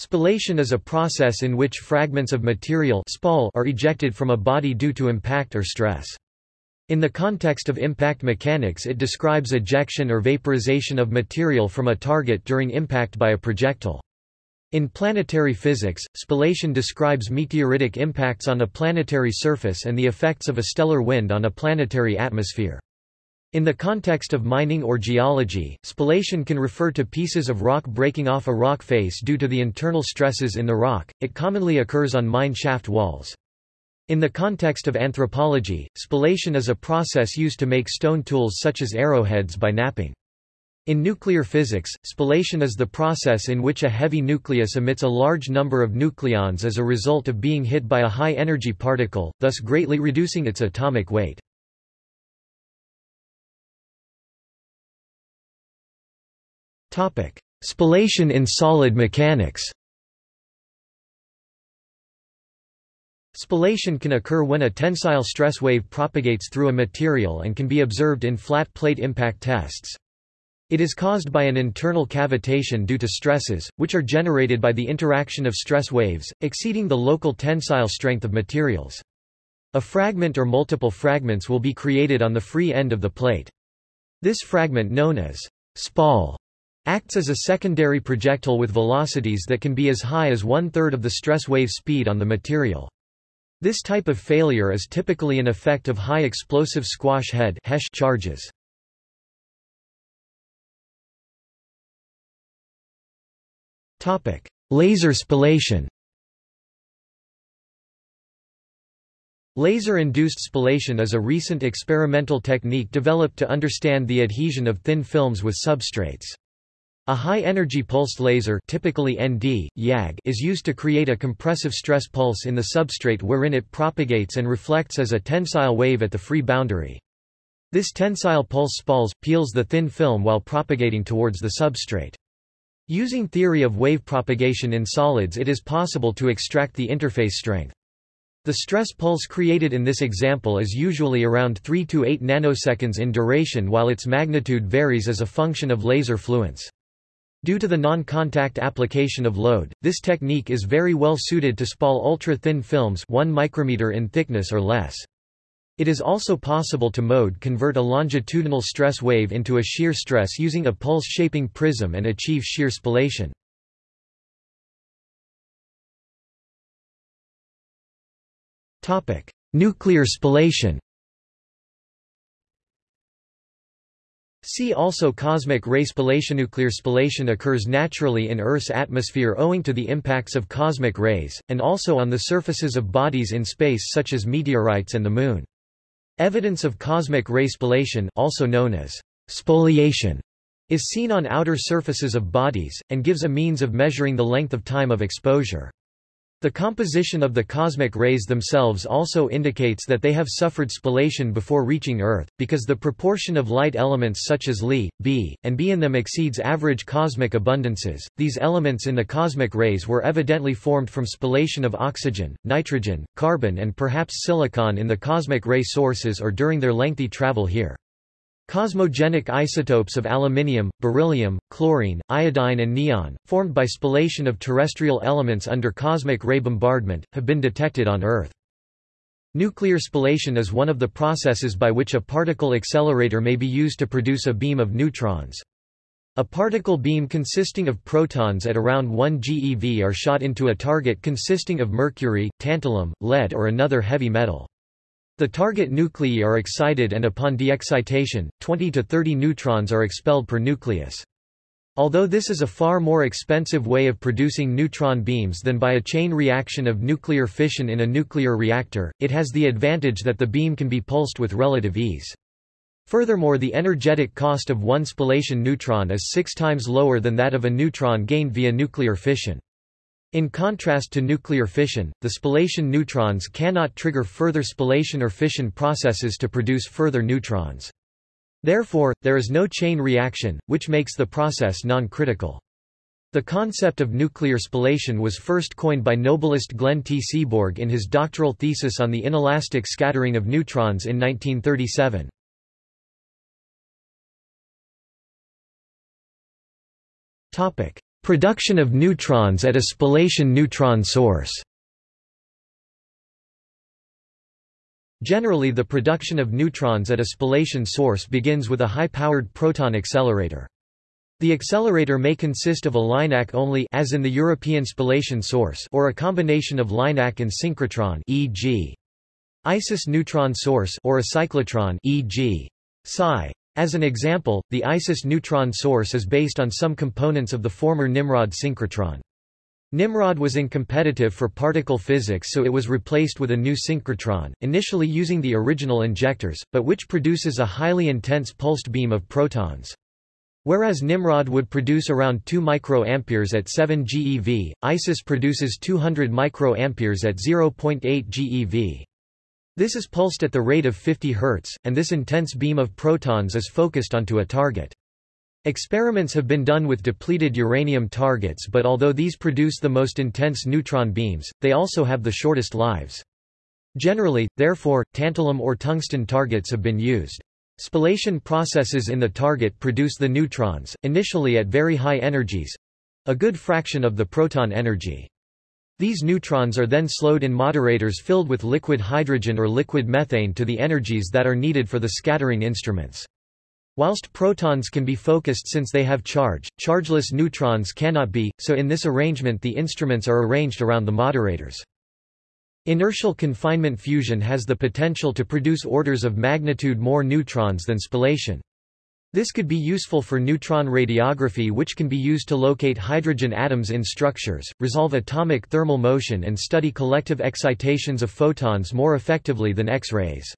Spallation is a process in which fragments of material spall are ejected from a body due to impact or stress. In the context of impact mechanics it describes ejection or vaporization of material from a target during impact by a projectile. In planetary physics, spallation describes meteoritic impacts on a planetary surface and the effects of a stellar wind on a planetary atmosphere. In the context of mining or geology, spallation can refer to pieces of rock breaking off a rock face due to the internal stresses in the rock. It commonly occurs on mine shaft walls. In the context of anthropology, spallation is a process used to make stone tools such as arrowheads by knapping. In nuclear physics, spallation is the process in which a heavy nucleus emits a large number of nucleons as a result of being hit by a high-energy particle, thus greatly reducing its atomic weight. Spallation in solid mechanics Spallation can occur when a tensile stress wave propagates through a material and can be observed in flat plate impact tests. It is caused by an internal cavitation due to stresses, which are generated by the interaction of stress waves, exceeding the local tensile strength of materials. A fragment or multiple fragments will be created on the free end of the plate. This fragment known as spall acts as a secondary projectile with velocities that can be as high as one-third of the stress wave speed on the material. This type of failure is typically an effect of high explosive squash head charges. Laser spallation Laser-induced spallation is a recent experimental technique developed to understand the adhesion of thin films with substrates. A high-energy pulsed laser typically ND, YAG is used to create a compressive stress pulse in the substrate wherein it propagates and reflects as a tensile wave at the free boundary. This tensile pulse spalls, peels the thin film while propagating towards the substrate. Using theory of wave propagation in solids it is possible to extract the interface strength. The stress pulse created in this example is usually around 3 to 8 nanoseconds in duration while its magnitude varies as a function of laser fluence. Due to the non-contact application of load, this technique is very well suited to spall ultra-thin films 1 micrometer in thickness or less. It is also possible to mode convert a longitudinal stress wave into a shear stress using a pulse-shaping prism and achieve shear spallation. Nuclear spallation See also Cosmic ray spallation. Nuclear spallation occurs naturally in Earth's atmosphere owing to the impacts of cosmic rays, and also on the surfaces of bodies in space such as meteorites and the Moon. Evidence of cosmic ray spallation also known as spoliation is seen on outer surfaces of bodies, and gives a means of measuring the length of time of exposure. The composition of the cosmic rays themselves also indicates that they have suffered spallation before reaching Earth, because the proportion of light elements such as Li, Be, and B in them exceeds average cosmic abundances. These elements in the cosmic rays were evidently formed from spallation of oxygen, nitrogen, carbon and perhaps silicon in the cosmic ray sources or during their lengthy travel here. Cosmogenic isotopes of aluminium, beryllium, chlorine, iodine and neon, formed by spallation of terrestrial elements under cosmic ray bombardment, have been detected on Earth. Nuclear spallation is one of the processes by which a particle accelerator may be used to produce a beam of neutrons. A particle beam consisting of protons at around 1 GeV are shot into a target consisting of mercury, tantalum, lead or another heavy metal. The target nuclei are excited and upon de-excitation, 20 to 30 neutrons are expelled per nucleus. Although this is a far more expensive way of producing neutron beams than by a chain reaction of nuclear fission in a nuclear reactor, it has the advantage that the beam can be pulsed with relative ease. Furthermore the energetic cost of one spallation neutron is six times lower than that of a neutron gained via nuclear fission. In contrast to nuclear fission, the spallation neutrons cannot trigger further spallation or fission processes to produce further neutrons. Therefore, there is no chain reaction, which makes the process non-critical. The concept of nuclear spallation was first coined by Nobelist Glenn T. Seaborg in his doctoral thesis on the inelastic scattering of neutrons in 1937. Production of neutrons at a spallation neutron source Generally the production of neutrons at a spallation source begins with a high-powered proton accelerator. The accelerator may consist of a LINAC only as in the European spallation source or a combination of LINAC and synchrotron e.g. ISIS neutron source or a cyclotron e.g. Psi. As an example, the Isis neutron source is based on some components of the former Nimrod synchrotron. Nimrod was incompetitive for particle physics so it was replaced with a new synchrotron, initially using the original injectors, but which produces a highly intense pulsed beam of protons. Whereas Nimrod would produce around 2 microamperes at 7 GeV, Isis produces 200 microamperes at 0.8 GeV. This is pulsed at the rate of 50 Hz, and this intense beam of protons is focused onto a target. Experiments have been done with depleted uranium targets but although these produce the most intense neutron beams, they also have the shortest lives. Generally, therefore, tantalum or tungsten targets have been used. Spallation processes in the target produce the neutrons, initially at very high energies—a good fraction of the proton energy. These neutrons are then slowed in moderators filled with liquid hydrogen or liquid methane to the energies that are needed for the scattering instruments. Whilst protons can be focused since they have charge, chargeless neutrons cannot be, so in this arrangement the instruments are arranged around the moderators. Inertial confinement fusion has the potential to produce orders of magnitude more neutrons than spallation. This could be useful for neutron radiography which can be used to locate hydrogen atoms in structures, resolve atomic thermal motion and study collective excitations of photons more effectively than X-rays.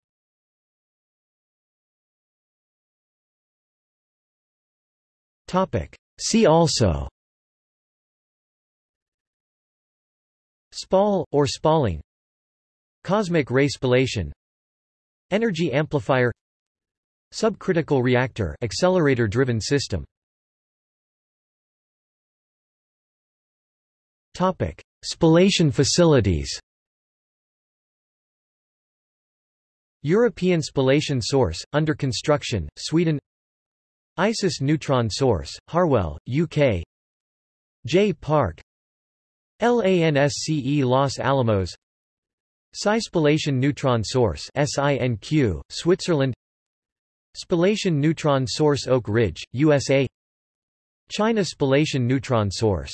See also Spall, or spalling Cosmic ray spallation Energy amplifier Subcritical reactor accelerator-driven system. Topic: Spallation facilities. European spallation source under construction, Sweden. ISIS neutron source, Harwell, UK J-PARC. LANSCE Los Alamos. Psi spallation neutron source SINQ, Switzerland Spallation neutron source Oak Ridge, USA China spallation neutron source